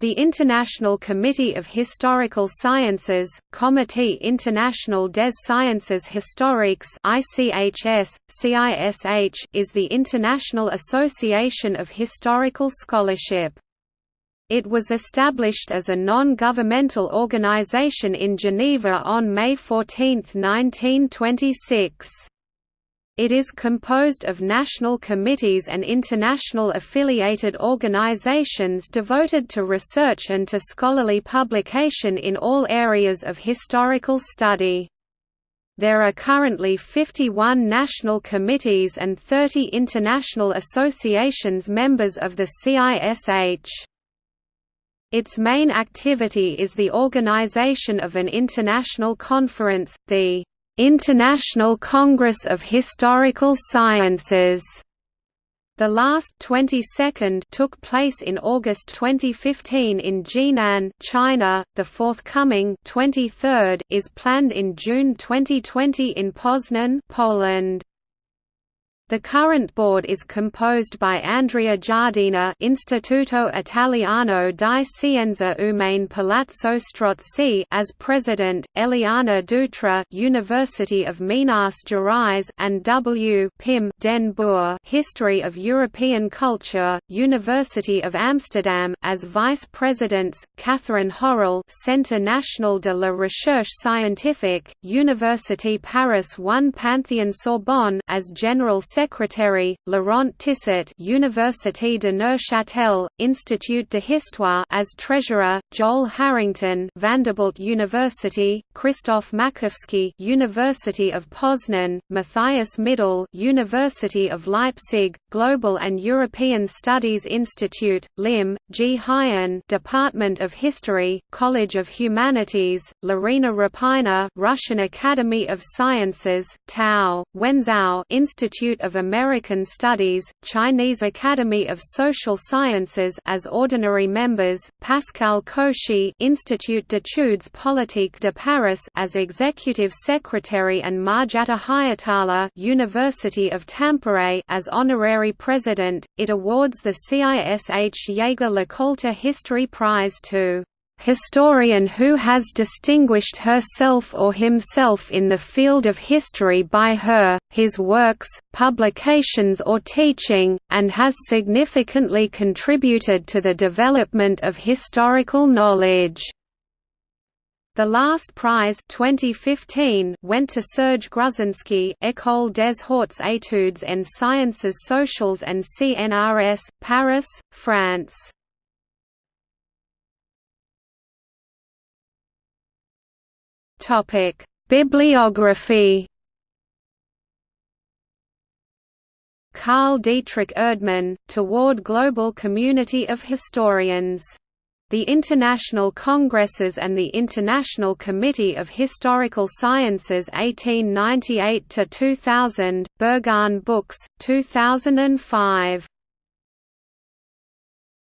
The International Committee of Historical Sciences, Comité International des Sciences Historiques ICHS, CISH, is the international association of historical scholarship. It was established as a non-governmental organization in Geneva on May 14, 1926. It is composed of national committees and international affiliated organizations devoted to research and to scholarly publication in all areas of historical study. There are currently 51 national committees and 30 international associations members of the CISH. Its main activity is the organization of an international conference, the International Congress of Historical Sciences. The last 22nd took place in August 2015 in Jinan, China. The forthcoming 23rd is planned in June 2020 in Poznan, Poland. The current board is composed by Andrea Giardina Istituto Italiano di Scienza Umane Palazzo Strozzi as president, Eliana Dutra University of Minas Gerais and W. Pim Den Boer History of European Culture, University of Amsterdam as vice presidents, Catherine Horel Centre National de la Recherche Scientifique, Université Paris 1 Panthéon Sorbonne as general secretary secretary, Laurent Tissot Université de Neuchâtel, Institut de Histoire as treasurer, Joel Harrington Vanderbilt University, Christoph Makowski University of Poznan, Matthias Middell University of Leipzig, Global and European Studies Institute, LIM, G. Hyen Department of History, College of Humanities, Lorina Repina Russian Academy of Sciences, Tao, Wenzhao Institute of of American Studies, Chinese Academy of Social Sciences as ordinary members, Pascal Cauchy Institut d'études politiques de Paris as executive secretary and Marjatta Hietala University of Tampere as honorary president. It awards the CISH Jaeger LeCoultre History Prize to historian who has distinguished herself or himself in the field of history by her, his works, publications or teaching, and has significantly contributed to the development of historical knowledge. The last prize 2015 went to Serge Gruzinski École des Hautes Études en Sciences Sociales and CNRS, Paris, France. Topic: Bibliography. Karl Dietrich Erdmann, Toward Global Community of Historians. The International Congresses and the International Committee of Historical Sciences 1898–2000, Berghahn Books, 2005.